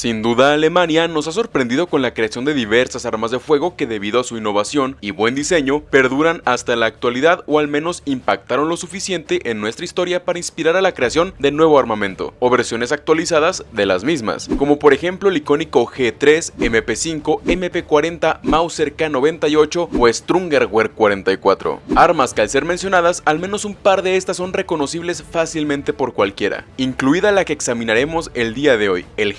Sin duda Alemania nos ha sorprendido con la creación de diversas armas de fuego que debido a su innovación y buen diseño perduran hasta la actualidad o al menos impactaron lo suficiente en nuestra historia para inspirar a la creación de nuevo armamento o versiones actualizadas de las mismas, como por ejemplo el icónico G3, MP5, MP40, Mauser K98 o Strungerwehr 44. Armas que al ser mencionadas al menos un par de estas son reconocibles fácilmente por cualquiera, incluida la que examinaremos el día de hoy, el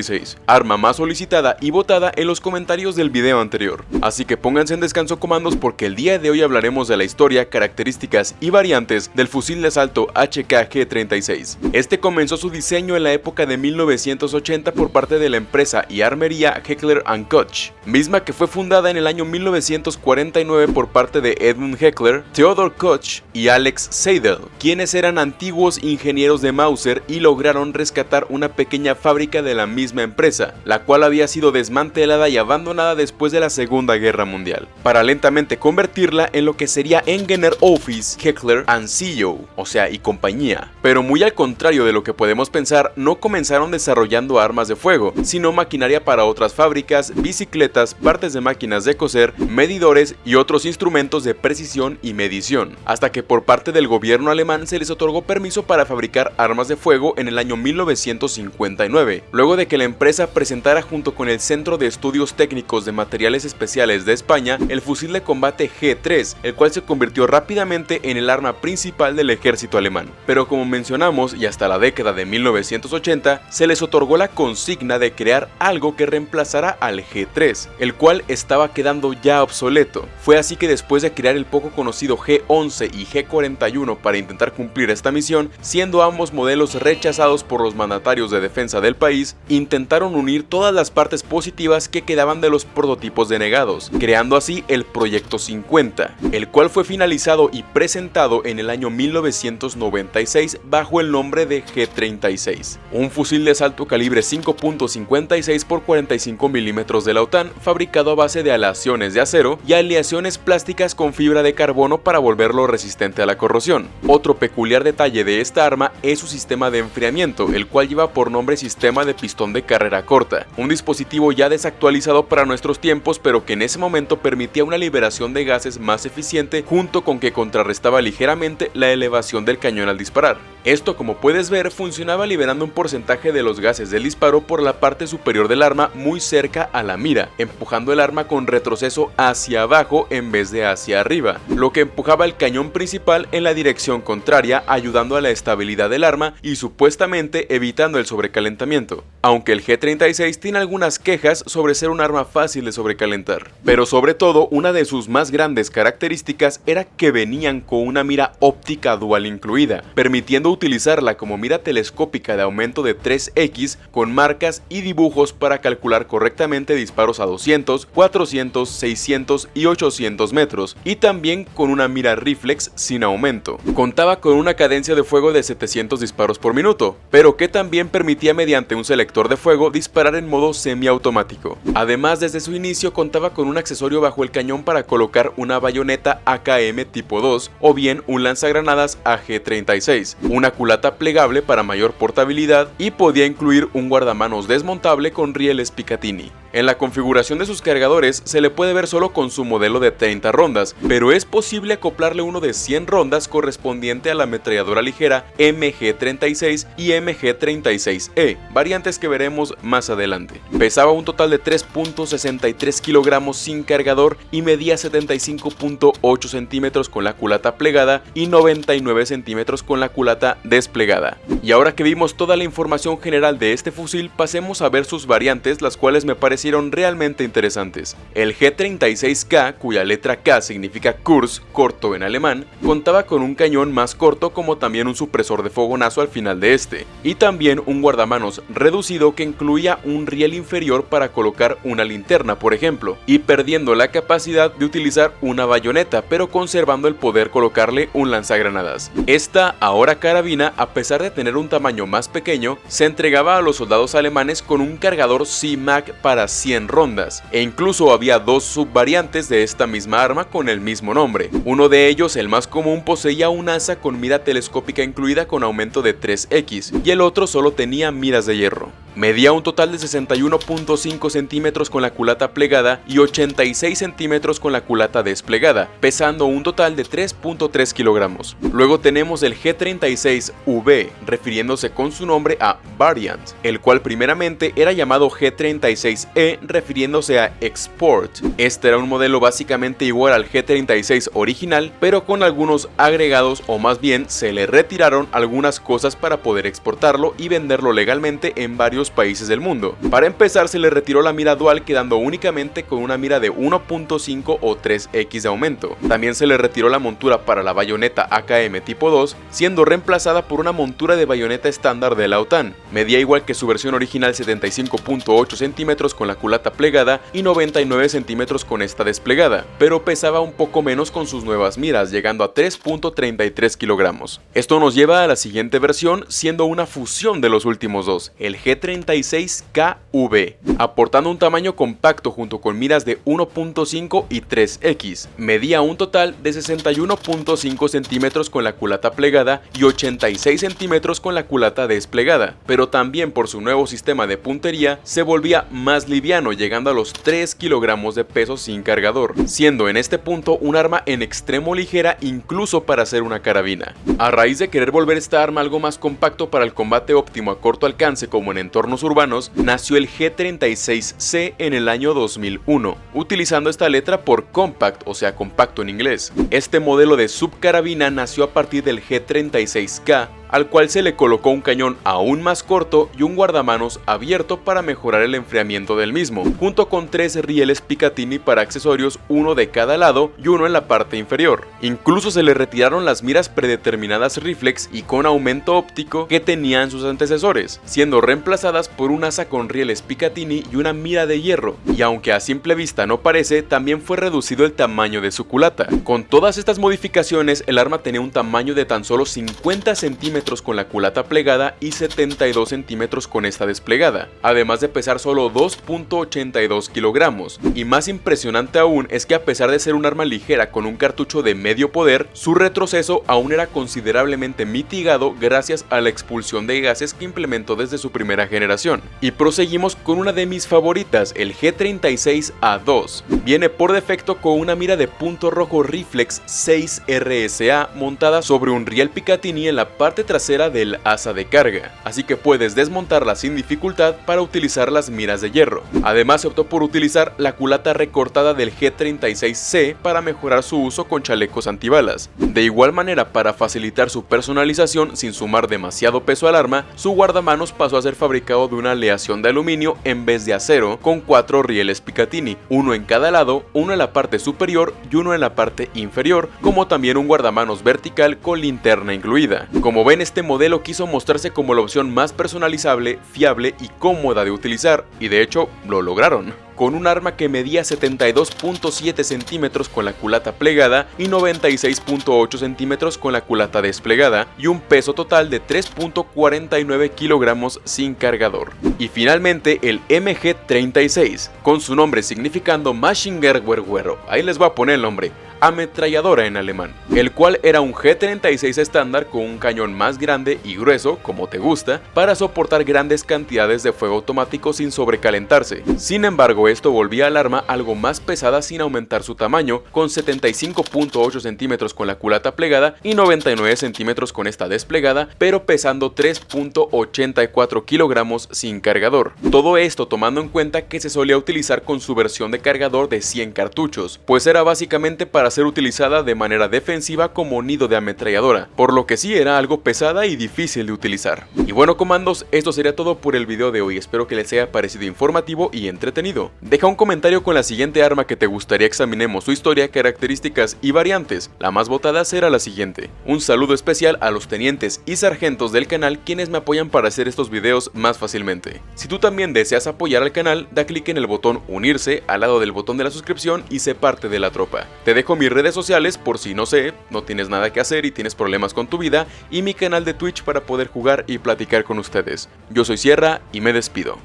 G30 arma más solicitada y votada en los comentarios del video anterior. Así que pónganse en descanso comandos porque el día de hoy hablaremos de la historia, características y variantes del fusil de asalto HK-G36. Este comenzó su diseño en la época de 1980 por parte de la empresa y armería Heckler Koch, misma que fue fundada en el año 1949 por parte de Edmund Heckler, Theodor Koch y Alex Seidel, quienes eran antiguos ingenieros de Mauser y lograron rescatar una pequeña fábrica de la misma empresa, la cual había sido desmantelada y abandonada después de la Segunda Guerra Mundial, para lentamente convertirla en lo que sería Engener Office, Heckler and CEO, o sea, y compañía. Pero muy al contrario de lo que podemos pensar, no comenzaron desarrollando armas de fuego, sino maquinaria para otras fábricas, bicicletas, partes de máquinas de coser, medidores y otros instrumentos de precisión y medición, hasta que por parte del gobierno alemán se les otorgó permiso para fabricar armas de fuego en el año 1959, luego de que la empresa presentara junto con el Centro de Estudios Técnicos de Materiales Especiales de España el fusil de combate G3, el cual se convirtió rápidamente en el arma principal del ejército alemán. Pero como mencionamos, y hasta la década de 1980, se les otorgó la consigna de crear algo que reemplazara al G3, el cual estaba quedando ya obsoleto. Fue así que después de crear el poco conocido G11 y G41 para intentar cumplir esta misión, siendo ambos modelos rechazados por los mandatarios de defensa del país, intentaron unir todas las partes positivas que quedaban de los prototipos denegados, creando así el Proyecto 50, el cual fue finalizado y presentado en el año 1996 bajo el nombre de G-36, un fusil de asalto calibre 5.56 x 45 mm de la OTAN fabricado a base de aleaciones de acero y aleaciones plásticas con fibra de carbono para volverlo resistente a la corrosión. Otro peculiar detalle de esta arma es su sistema de enfriamiento, el cual lleva por nombre sistema de pistón de carrera corta, un dispositivo ya desactualizado para nuestros tiempos pero que en ese momento permitía una liberación de gases más eficiente junto con que contrarrestaba ligeramente la elevación del cañón al disparar. Esto como puedes ver funcionaba liberando un porcentaje de los gases del disparo por la parte superior del arma muy cerca a la mira, empujando el arma con retroceso hacia abajo en vez de hacia arriba, lo que empujaba el cañón principal en la dirección contraria ayudando a la estabilidad del arma y supuestamente evitando el sobrecalentamiento, aunque el G36 tiene algunas quejas sobre ser un arma fácil de sobrecalentar. Pero sobre todo una de sus más grandes características era que venían con una mira óptica dual incluida, permitiendo utilizarla como mira telescópica de aumento de 3x con marcas y dibujos para calcular correctamente disparos a 200, 400, 600 y 800 metros, y también con una mira reflex sin aumento. Contaba con una cadencia de fuego de 700 disparos por minuto, pero que también permitía mediante un selector de fuego disparar en modo semiautomático. Además, desde su inicio contaba con un accesorio bajo el cañón para colocar una bayoneta AKM tipo 2 o bien un lanzagranadas AG-36, una culata plegable para mayor portabilidad y podía incluir un guardamanos desmontable con rieles Picatinny. En la configuración de sus cargadores se le puede ver solo con su modelo de 30 rondas, pero es posible acoplarle uno de 100 rondas correspondiente a la ametralladora ligera MG36 y MG36E, variantes que veremos más adelante. Pesaba un total de 3.63 kilogramos sin cargador y medía 75.8 centímetros con la culata plegada y 99 centímetros con la culata desplegada. Y ahora que vimos toda la información general de este fusil, pasemos a ver sus variantes, las cuales me parecen realmente interesantes. El G36K, cuya letra K significa Kurs, corto en alemán, contaba con un cañón más corto como también un supresor de fogonazo al final de este, y también un guardamanos reducido que incluía un riel inferior para colocar una linterna, por ejemplo, y perdiendo la capacidad de utilizar una bayoneta, pero conservando el poder colocarle un lanzagranadas. Esta, ahora carabina, a pesar de tener un tamaño más pequeño, se entregaba a los soldados alemanes con un cargador CMAC para 100 rondas, e incluso había dos subvariantes de esta misma arma con el mismo nombre. Uno de ellos, el más común, poseía un asa con mira telescópica incluida con aumento de 3x, y el otro solo tenía miras de hierro. Medía un total de 61.5 centímetros con la culata plegada y 86 centímetros con la culata desplegada, pesando un total de 3.3 kilogramos. Luego tenemos el G36V, refiriéndose con su nombre a Variant, el cual primeramente era llamado G36E refiriéndose a Export. Este era un modelo básicamente igual al G36 original, pero con algunos agregados o más bien se le retiraron algunas cosas para poder exportarlo y venderlo legalmente en varios países del mundo. Para empezar se le retiró la mira dual quedando únicamente con una mira de 1.5 o 3x de aumento. También se le retiró la montura para la bayoneta AKM tipo 2, siendo reemplazada por una montura de bayoneta estándar de la OTAN. Medía igual que su versión original 75.8 centímetros con la culata plegada y 99 centímetros con esta desplegada, pero pesaba un poco menos con sus nuevas miras, llegando a 3.33 kilogramos. Esto nos lleva a la siguiente versión, siendo una fusión de los últimos dos, el G36KV, aportando un tamaño compacto junto con miras de 1.5 y 3X. Medía un total de 61.5 centímetros con la culata plegada y 86 centímetros con la culata desplegada, pero también por su nuevo sistema de puntería se volvía más liviano llegando a los 3 kilogramos de peso sin cargador, siendo en este punto un arma en extremo ligera incluso para hacer una carabina. A raíz de querer volver esta arma algo más compacto para el combate óptimo a corto alcance como en entornos urbanos, nació el G36C en el año 2001, utilizando esta letra por compact, o sea compacto en inglés. Este modelo de subcarabina nació a partir del G36K, al cual se le colocó un cañón aún más corto y un guardamanos abierto para mejorar el enfriamiento del mismo, junto con tres rieles Picatinny para accesorios, uno de cada lado y uno en la parte inferior. Incluso se le retiraron las miras predeterminadas reflex y con aumento óptico que tenían sus antecesores, siendo reemplazadas por un asa con rieles Picatinny y una mira de hierro, y aunque a simple vista no parece, también fue reducido el tamaño de su culata. Con todas estas modificaciones, el arma tenía un tamaño de tan solo 50 centímetros con la culata plegada y 72 centímetros con esta desplegada, además de pesar solo 2.82 kilogramos. Y más impresionante aún es que a pesar de ser un arma ligera con un cartucho de medio poder, su retroceso aún era considerablemente mitigado gracias a la expulsión de gases que implementó desde su primera generación. Y proseguimos con una de mis favoritas, el G36A2. Viene por defecto con una mira de punto rojo reflex 6 RSA montada sobre un riel Picatinny en la parte trasera del asa de carga, así que puedes desmontarla sin dificultad para utilizar las miras de hierro. Además se optó por utilizar la culata recortada del G36C para mejorar su uso con chalecos antibalas. De igual manera, para facilitar su personalización sin sumar demasiado peso al arma, su guardamanos pasó a ser fabricado de una aleación de aluminio en vez de acero con cuatro rieles Picatinny, uno en cada lado, uno en la parte superior y uno en la parte inferior, como también un guardamanos vertical con linterna incluida. Como ven este modelo quiso mostrarse como la opción más personalizable, fiable y cómoda de utilizar, y de hecho lo lograron. Con un arma que medía 72.7 centímetros con la culata plegada y 96.8 centímetros con la culata desplegada y un peso total de 3.49 kilogramos sin cargador. Y finalmente el MG36, con su nombre significando Maschinengewehr ahí les voy a poner el nombre, ametralladora en alemán, el cual era un G36 estándar con un cañón más grande y grueso, como te gusta, para soportar grandes cantidades de fuego automático sin sobrecalentarse. Sin embargo, esto volvía al arma algo más pesada sin aumentar su tamaño, con 75.8 centímetros con la culata plegada y 99 centímetros con esta desplegada, pero pesando 3.84 kilogramos sin cargador. Todo esto tomando en cuenta que se solía utilizar con su versión de cargador de 100 cartuchos, pues era básicamente para ser utilizada de manera defensiva como nido de ametralladora, por lo que sí era algo pesada y difícil de utilizar. Y bueno comandos, esto sería todo por el video de hoy, espero que les haya parecido informativo y entretenido. Deja un comentario con la siguiente arma que te gustaría examinemos su historia, características y variantes, la más votada será la siguiente. Un saludo especial a los tenientes y sargentos del canal quienes me apoyan para hacer estos videos más fácilmente. Si tú también deseas apoyar al canal, da clic en el botón unirse al lado del botón de la suscripción y sé parte de la tropa. Te dejo mis redes sociales por si no sé, no tienes nada que hacer y tienes problemas con tu vida, y mi canal de Twitch para poder jugar y platicar con ustedes. Yo soy Sierra y me despido.